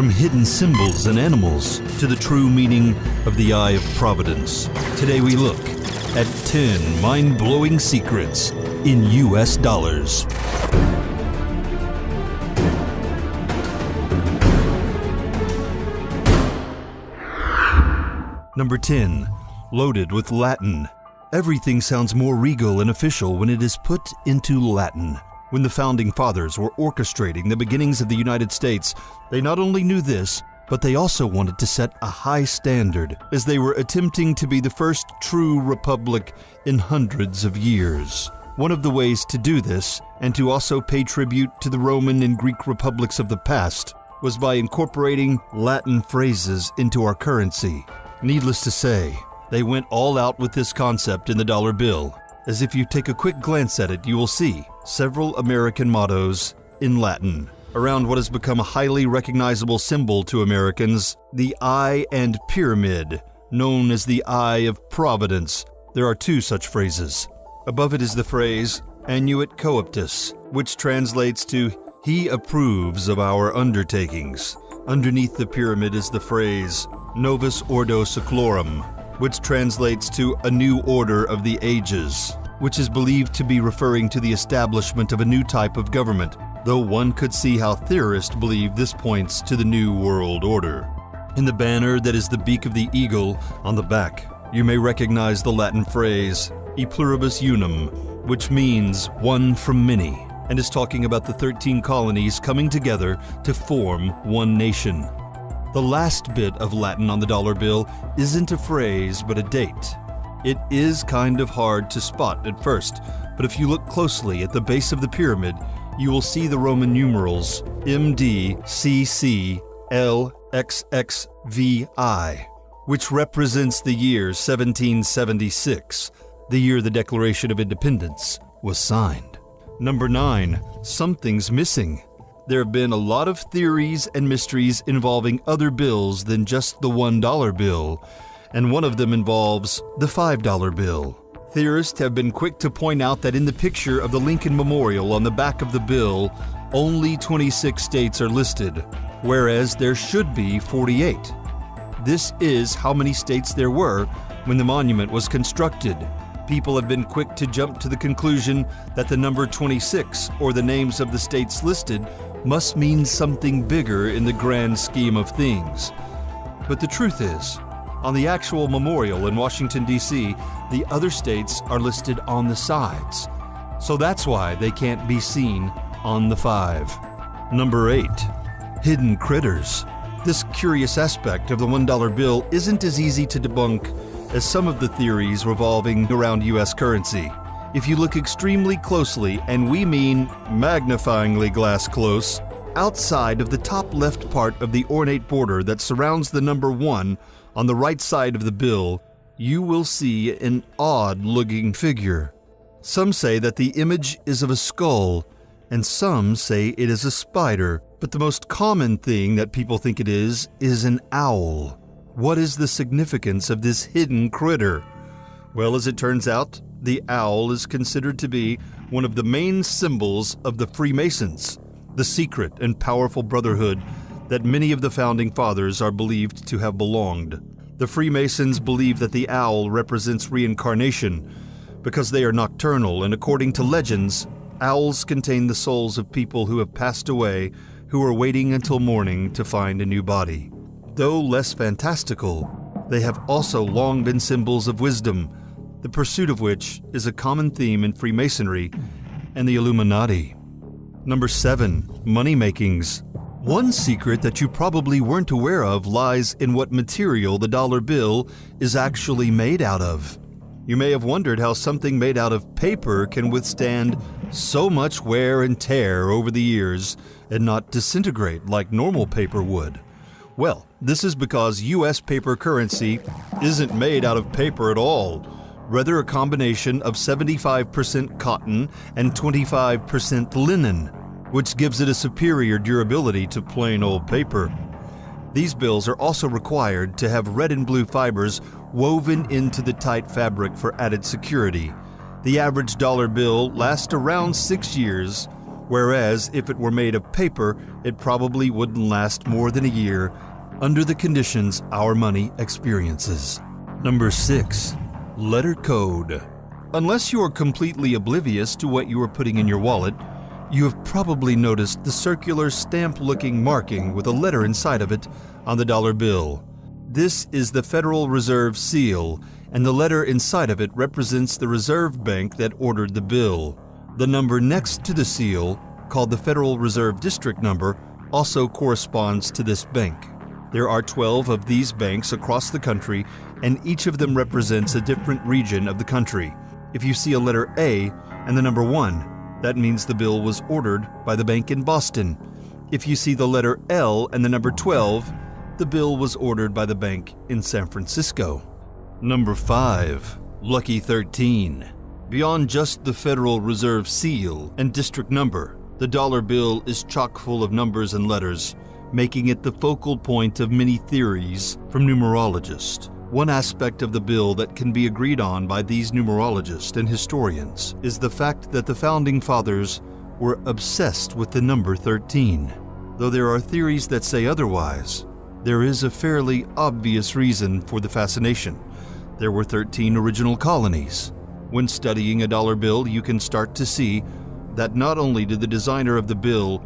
from hidden symbols and animals to the true meaning of the Eye of Providence. Today we look at 10 mind blowing secrets in US dollars. Number 10. Loaded with Latin. Everything sounds more regal and official when it is put into Latin. When the founding fathers were orchestrating the beginnings of the United States, they not only knew this, but they also wanted to set a high standard as they were attempting to be the first true republic in hundreds of years. One of the ways to do this, and to also pay tribute to the Roman and Greek republics of the past, was by incorporating Latin phrases into our currency. Needless to say, they went all out with this concept in the dollar bill, as if you take a quick glance at it, you will see several American mottos in Latin. Around what has become a highly recognizable symbol to Americans, the eye and pyramid, known as the Eye of Providence. There are two such phrases. Above it is the phrase Annuit Coeptis, which translates to He approves of our undertakings. Underneath the pyramid is the phrase Novus Ordo Seclorum, which translates to a new order of the ages, which is believed to be referring to the establishment of a new type of government, though one could see how theorists believe this points to the New World Order. In the banner that is the beak of the eagle on the back, you may recognize the Latin phrase E pluribus unum, which means one from many, and is talking about the 13 colonies coming together to form one nation. The last bit of Latin on the dollar bill isn't a phrase but a date. It is kind of hard to spot at first, but if you look closely at the base of the pyramid, you will see the Roman numerals MDCCLXXVI, which represents the year 1776, the year the Declaration of Independence was signed. Number 9. Something's missing. There have been a lot of theories and mysteries involving other bills than just the $1 bill, and one of them involves the $5 bill. Theorists have been quick to point out that in the picture of the Lincoln Memorial on the back of the bill, only 26 states are listed, whereas there should be 48. This is how many states there were when the monument was constructed. People have been quick to jump to the conclusion that the number 26, or the names of the states listed, must mean something bigger in the grand scheme of things. But the truth is, on the actual memorial in Washington, D.C., the other states are listed on the sides. So that's why they can't be seen on the five. Number 8. Hidden Critters. This curious aspect of the $1 bill isn't as easy to debunk as some of the theories revolving around US currency. If you look extremely closely, and we mean magnifyingly glass close, outside of the top left part of the ornate border that surrounds the number 1 on the right side of the bill, you will see an odd looking figure. Some say that the image is of a skull, and some say it is a spider, but the most common thing that people think it is is an owl. What is the significance of this hidden critter? Well, as it turns out, the owl is considered to be one of the main symbols of the Freemasons, the secret and powerful brotherhood that many of the founding fathers are believed to have belonged. The Freemasons believe that the owl represents reincarnation because they are nocturnal, and according to legends, owls contain the souls of people who have passed away who are waiting until morning to find a new body. Though less fantastical, they have also long been symbols of wisdom, the pursuit of which is a common theme in Freemasonry and the Illuminati. Number 7. Money makings. One secret that you probably weren't aware of lies in what material the dollar bill is actually made out of. You may have wondered how something made out of paper can withstand so much wear and tear over the years and not disintegrate like normal paper would. Well, this is because US paper currency isn't made out of paper at all, rather, a combination of 75% cotton and 25% linen, which gives it a superior durability to plain old paper. These bills are also required to have red and blue fibers woven into the tight fabric for added security. The average dollar bill lasts around six years, whereas if it were made of paper, it probably wouldn't last more than a year under the conditions our money experiences. Number 6. Letter Code. Unless you are completely oblivious to what you are putting in your wallet, you have probably noticed the circular stamp looking marking with a letter inside of it on the dollar bill. This is the Federal Reserve seal, and the letter inside of it represents the Reserve Bank that ordered the bill. The number next to the seal, called the Federal Reserve District Number, also corresponds to this bank. There are 12 of these banks across the country, and each of them represents a different region of the country. If you see a letter A and the number 1, that means the bill was ordered by the bank in Boston. If you see the letter L and the number 12, the bill was ordered by the bank in San Francisco. Number 5. Lucky 13. Beyond just the Federal Reserve seal and district number, the dollar bill is chock full of numbers and letters making it the focal point of many theories from numerologists. One aspect of the bill that can be agreed on by these numerologists and historians is the fact that the founding fathers were obsessed with the number 13. Though there are theories that say otherwise, there is a fairly obvious reason for the fascination. There were 13 original colonies. When studying a dollar bill, you can start to see that not only did the designer of the bill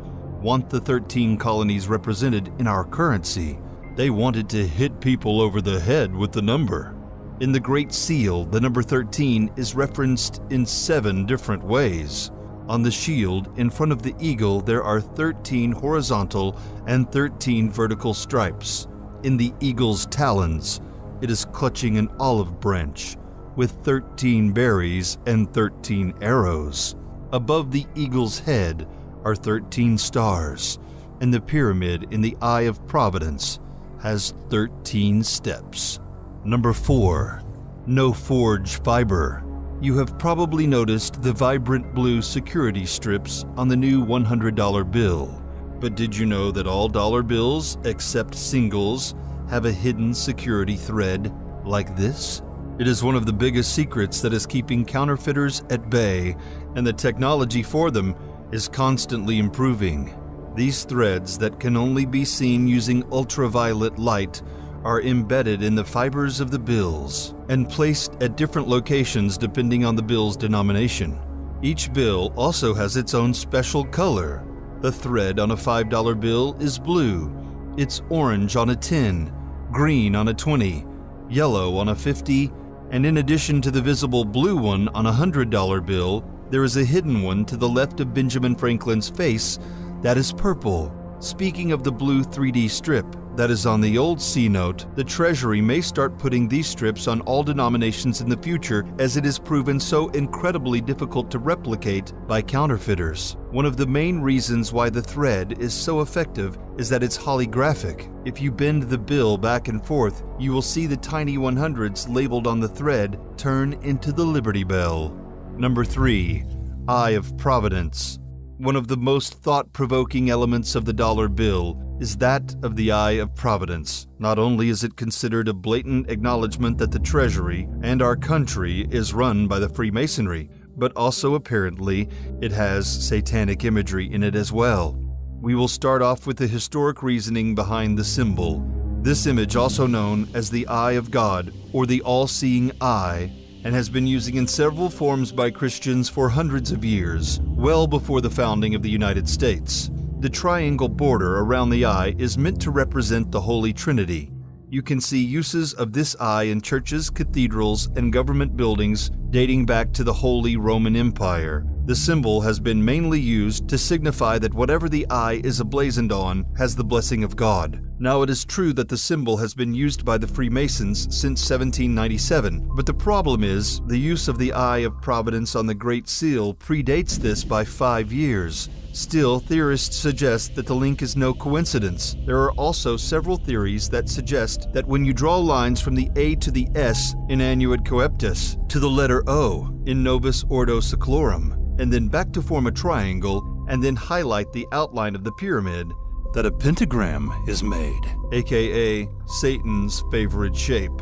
want the 13 colonies represented in our currency. They wanted to hit people over the head with the number. In the Great Seal, the number 13 is referenced in seven different ways. On the shield in front of the eagle, there are 13 horizontal and 13 vertical stripes. In the eagle's talons, it is clutching an olive branch with 13 berries and 13 arrows. Above the eagle's head are 13 stars, and the pyramid in the Eye of Providence has 13 steps. Number 4. No Forge Fiber. You have probably noticed the vibrant blue security strips on the new $100 bill. But did you know that all dollar bills, except singles, have a hidden security thread like this? It is one of the biggest secrets that is keeping counterfeiters at bay, and the technology for them is constantly improving. These threads that can only be seen using ultraviolet light are embedded in the fibers of the bills and placed at different locations depending on the bill's denomination. Each bill also has its own special color. The thread on a $5 bill is blue, it's orange on a 10, green on a 20, yellow on a 50, and in addition to the visible blue one on a $100 bill, there is a hidden one to the left of Benjamin Franklin's face that is purple. Speaking of the blue 3D strip that is on the old C note, the Treasury may start putting these strips on all denominations in the future as it is proven so incredibly difficult to replicate by counterfeiters. One of the main reasons why the thread is so effective is that it's holographic. If you bend the bill back and forth, you will see the tiny 100s labeled on the thread turn into the Liberty Bell. Number 3. Eye of Providence. One of the most thought provoking elements of the dollar bill is that of the Eye of Providence. Not only is it considered a blatant acknowledgement that the Treasury and our country is run by the Freemasonry, but also apparently it has satanic imagery in it as well. We will start off with the historic reasoning behind the symbol. This image, also known as the Eye of God or the All Seeing Eye, and has been used in several forms by Christians for hundreds of years, well before the founding of the United States. The triangle border around the eye is meant to represent the Holy Trinity. You can see uses of this eye in churches, cathedrals, and government buildings dating back to the Holy Roman Empire. The symbol has been mainly used to signify that whatever the eye is emblazoned on has the blessing of God. Now, it is true that the symbol has been used by the Freemasons since 1797, but the problem is the use of the Eye of Providence on the Great Seal predates this by five years. Still, theorists suggest that the link is no coincidence. There are also several theories that suggest that when you draw lines from the A to the S in Annuit Coeptis to the letter O in Novus Ordo Seclorum, and then back to form a triangle, and then highlight the outline of the pyramid, that a pentagram is made, aka Satan's favorite shape.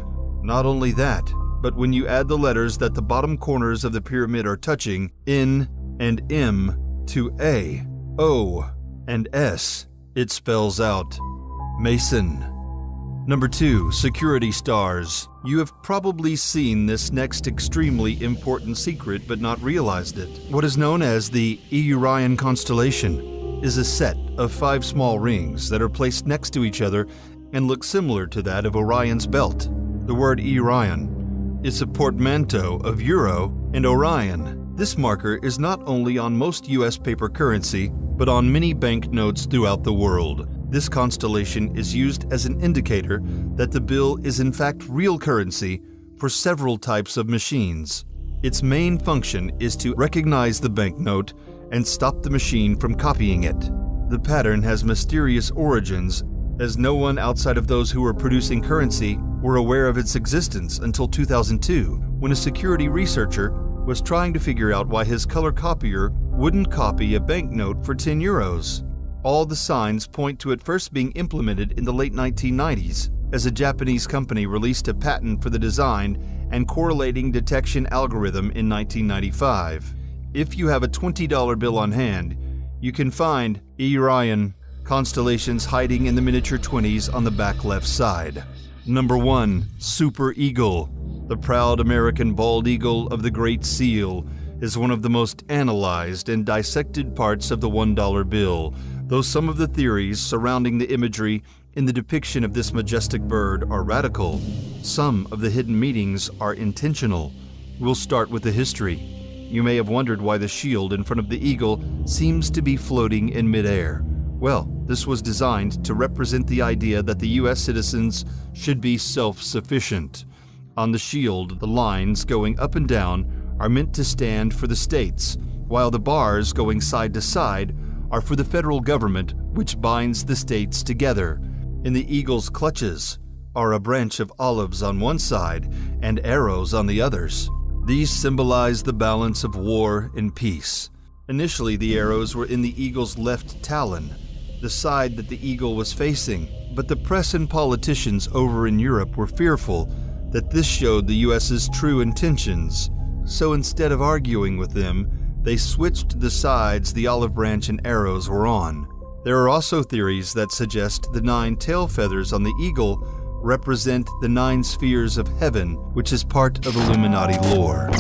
Not only that, but when you add the letters that the bottom corners of the pyramid are touching, N and M, to A, O and S, it spells out Mason. Number 2. Security Stars. You have probably seen this next extremely important secret but not realized it. What is known as the EURion constellation is a set of five small rings that are placed next to each other and look similar to that of Orion's belt. The word EURion is a portmanteau of Euro and Orion. This marker is not only on most US paper currency, but on many banknotes throughout the world. This constellation is used as an indicator that the bill is in fact real currency for several types of machines. Its main function is to recognize the banknote and stop the machine from copying it. The pattern has mysterious origins, as no one outside of those who were producing currency were aware of its existence until 2002, when a security researcher was trying to figure out why his color copier wouldn't copy a banknote for 10 euros. All the signs point to it first being implemented in the late 1990s, as a Japanese company released a patent for the design and correlating detection algorithm in 1995. If you have a $20 bill on hand, you can find Orion constellations hiding in the miniature 20s on the back left side. Number 1. Super Eagle. The proud American bald eagle of the Great Seal is one of the most analyzed and dissected parts of the $1 bill Though some of the theories surrounding the imagery in the depiction of this majestic bird are radical, some of the hidden meanings are intentional. We'll start with the history. You may have wondered why the shield in front of the eagle seems to be floating in midair. Well, this was designed to represent the idea that the US citizens should be self sufficient. On the shield, the lines going up and down are meant to stand for the states, while the bars going side to side are for the federal government, which binds the states together. In the eagle's clutches are a branch of olives on one side and arrows on the others. These symbolize the balance of war and peace. Initially, the arrows were in the eagle's left talon, the side that the eagle was facing, but the press and politicians over in Europe were fearful that this showed the US's true intentions. So instead of arguing with them, they switched the sides the olive branch and arrows were on. There are also theories that suggest the nine tail feathers on the eagle represent the nine spheres of heaven, which is part of Illuminati lore.